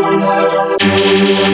I'm